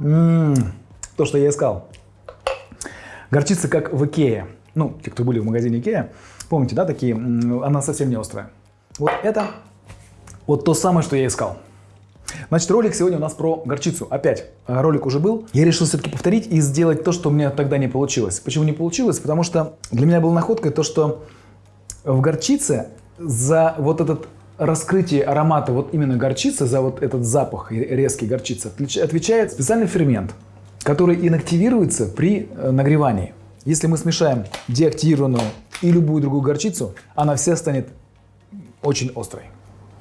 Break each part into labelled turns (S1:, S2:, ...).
S1: М -м, то, что я искал. Горчица как в Икее. Ну, те, кто были в магазине Икея, помните, да, такие, она совсем не острая. Вот это вот то самое, что я искал. Значит, ролик сегодня у нас про горчицу. Опять, э, ролик уже был. Я решил все-таки повторить и сделать то, что у меня тогда не получилось. Почему не получилось? Потому что для меня была находкой то, что в горчице за вот этот раскрытие аромата вот именно горчицы, за вот этот запах резкий горчицы, отвечает специальный фермент, который инактивируется при э, нагревании. Если мы смешаем деактивированную и любую другую горчицу, она вся станет очень острой.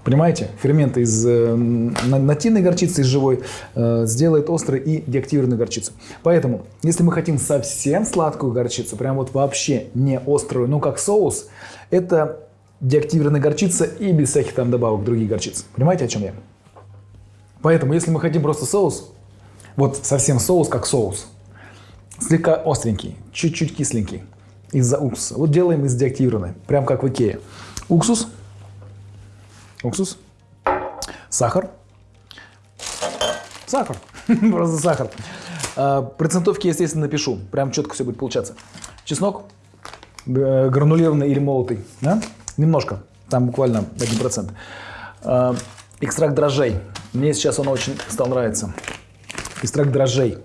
S1: Понимаете? Фермент из э, нативной горчицы, из живой, э, сделает острой и деактивированную горчицу. Поэтому, если мы хотим совсем сладкую горчицу, прям вот вообще не острую, ну как соус, это деактивированная горчица и без всяких там добавок других горчиц. Понимаете, о чем я? Поэтому, если мы хотим просто соус, вот совсем соус как соус, слегка остренький, чуть-чуть кисленький, из-за уксуса. Вот делаем из деактивированной, прям как в Икее. Уксус – уксус, сахар, сахар, просто сахар. А, процентовки, естественно, напишу, прям четко все будет получаться. Чеснок, гранулированный или молотый, да? немножко, там буквально 1%. А, экстракт дрожжей, мне сейчас он очень стал нравиться. Экстракт дрожжей.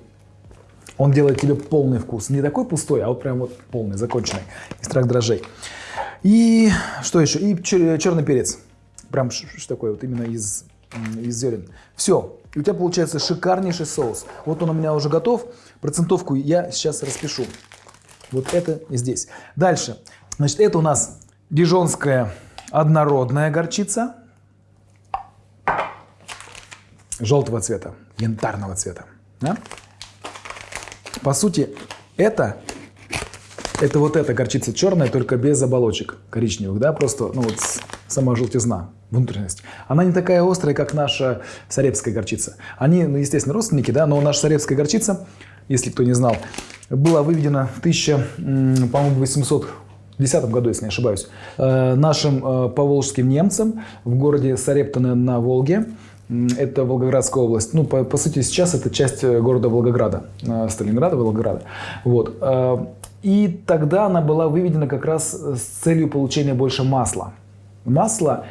S1: Он делает тебе полный вкус. Не такой пустой, а вот прям вот полный, законченный. Экстракт дрожжей. И что еще? И черный перец. Прям что такое, вот именно из, из зерен. Все, у тебя получается шикарнейший соус. Вот он у меня уже готов. Процентовку я сейчас распишу. Вот это здесь. Дальше. Значит, это у нас дижонская однородная горчица. Желтого цвета, янтарного цвета. Да? По сути, это это вот эта горчица черная, только без оболочек коричневых, да, просто, ну вот сама желтизна, внутренность. Она не такая острая, как наша сарепская горчица. Они, ну, естественно, родственники, да, но наша сарепская горчица, если кто не знал, была выведена в 1810 году, если не ошибаюсь, э, нашим э, поволжским немцам в городе Сарептаны на Волге. Это Волгоградская область. Ну, по, по сути, сейчас это часть э, города Волгограда, Сталинграда, Волгограда. Вот. И тогда она была выведена как раз с целью получения больше масла. Масло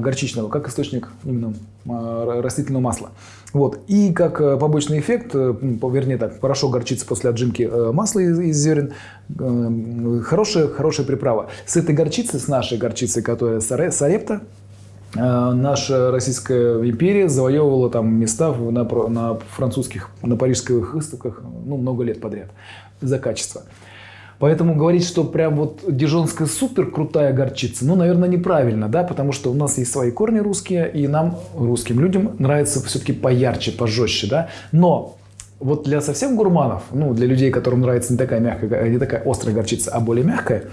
S1: горчичного, как источник именно э, растительного масла. Вот. И как э, побочный эффект, вернее так, порошок горчицы после отжимки масла из, зерен, хорошая, хорошая приправа. С этой горчицей, с нашей горчицей, которая Сарепта, наша Российская империя завоевывала там места на, на французских, на парижских выставках ну, много лет подряд за качество. Поэтому говорить, что прям вот дижонская супер крутая горчица, ну, наверное, неправильно, да, потому что у нас есть свои корни русские, и нам, русским людям, нравится все-таки поярче, пожестче, да. Но вот для совсем гурманов, ну, для людей, которым нравится не такая мягкая, не такая острая горчица, а более мягкая,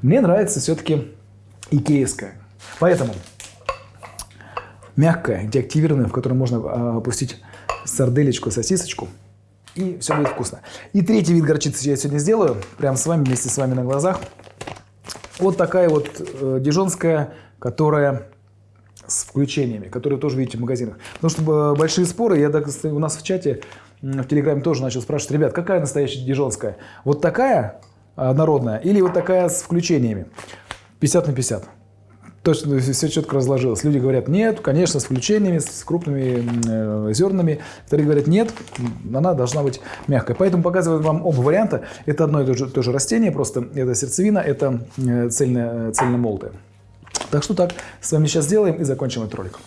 S1: мне нравится все-таки икеевская. Поэтому мягкая, деактивированная, в которой можно а, опустить сарделечку, сосисочку – и все будет вкусно. И третий вид горчицы я сегодня сделаю, прямо с вами, вместе с вами на глазах. Вот такая вот э, дижонская, которая с включениями, которые тоже видите в магазинах. Потому что э, большие споры, я так, у нас в чате, в Телеграме тоже начал спрашивать, ребят, какая настоящая дижонская? Вот такая народная или вот такая с включениями? 50 на 50 точно все четко разложилось. Люди говорят, нет, конечно, с включениями, с крупными э, зернами. Вторые говорят, нет, она должна быть мягкой. Поэтому показываю вам оба варианта. Это одно и то же, то же растение, просто это сердцевина, это э, цельная, цельномолотая. Так что так, с вами сейчас сделаем и закончим этот ролик.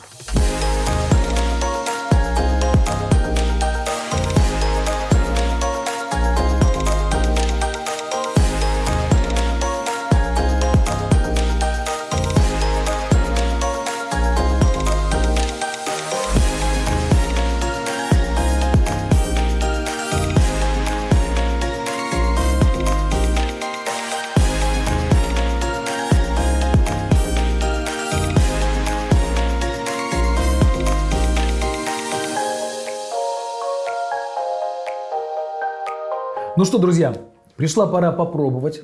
S1: Ну что, друзья, пришла пора попробовать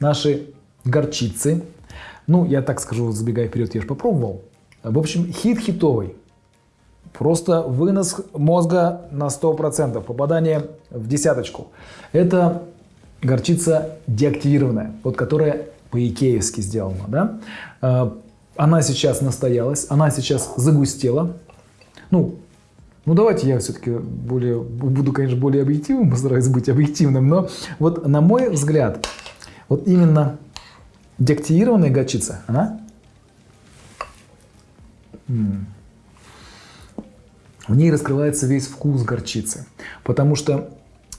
S1: наши горчицы. Ну, я так скажу, забегая вперед, я же попробовал. В общем, хит хитовый. Просто вынос мозга на 100%, попадание в десяточку. Это горчица деактивированная, вот которая по-икеевски сделана. Да? А, она сейчас настоялась, она сейчас загустела. Ну, ну давайте я все-таки более, буду, конечно, более объективным, постараюсь быть объективным, но вот на мой взгляд, вот именно деактивированная горчица, она в ней раскрывается весь вкус горчицы. Потому что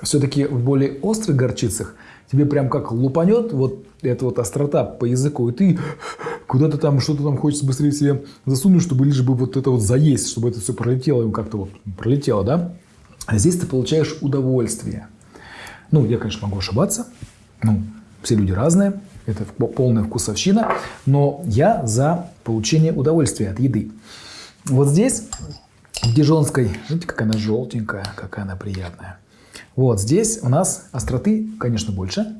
S1: все-таки в более острых горчицах тебе прям как лупанет вот эта вот острота по языку, и ты куда-то там что-то там хочется быстрее себе засунуть, чтобы лишь бы вот это вот заесть, чтобы это все пролетело, как-то вот пролетело, да? А здесь ты получаешь удовольствие. Ну, я, конечно, могу ошибаться. Ну, все люди разные. Это полная вкусовщина. Но я за получение удовольствия от еды. Вот здесь, в дижонской, видите, какая она желтенькая, какая она приятная. Вот здесь у нас остроты, конечно, больше.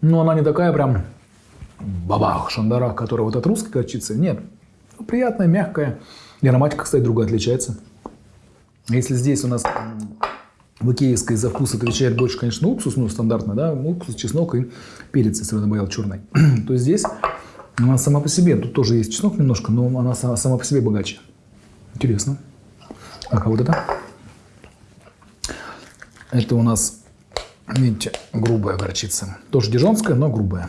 S1: Но она не такая прям бабах, шандарах, которая вот от русской горчицы. Нет, приятная, мягкая. И ароматика, кстати, другая отличается. Если здесь у нас в икеевской за вкус отвечает больше, конечно, уксус, ну, стандартно, да, уксус, чеснок и перец, если добавил черный, то здесь она сама по себе, тут тоже есть чеснок немножко, но она сама, по себе богаче. Интересно. А вот это? Это у нас, видите, грубая горчица. Тоже дижонская, но грубая.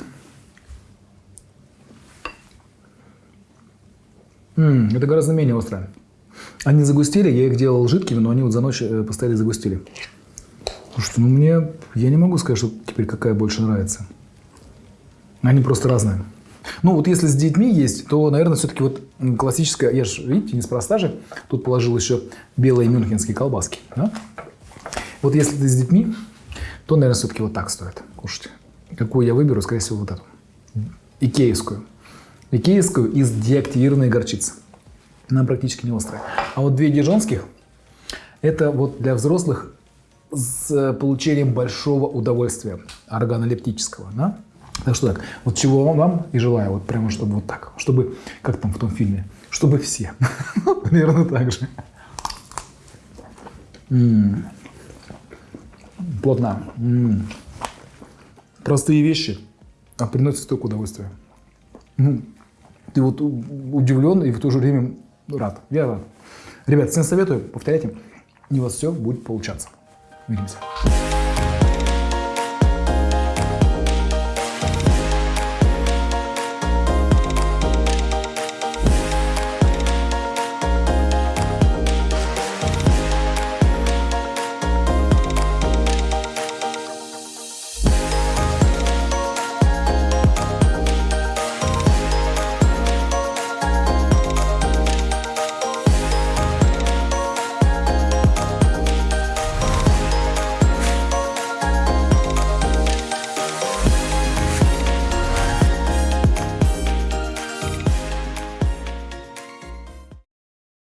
S1: М -м, это гораздо менее острое. Они загустили, я их делал жидкими, но они вот за ночь э, постояли загустили. Слушайте, ну мне, я не могу сказать, что теперь какая больше нравится. Они просто разные. Ну вот если с детьми есть, то, наверное, все-таки вот классическая, я же, видите, неспроста же, тут положил еще белые мюнхенские колбаски. Да? Вот если ты с детьми, то, наверное, все-таки вот так стоит кушать. Какую я выберу, скорее всего, вот эту. Икеевскую. Икеевскую из деактивированной горчицы. Она практически не острая. А вот две дижонских – это вот для взрослых с получением большого удовольствия органолептического. Да? Так что так, вот чего вам, вам и желаю, вот прямо чтобы вот так, чтобы, как там в том фильме, чтобы все. Примерно так же. Плотно. Простые вещи, а приносят столько удовольствия. Ну, ты вот удивлен и в то же время рад. Я рад. Ребят, всем советую, повторяйте, и у вас все будет получаться. Увидимся.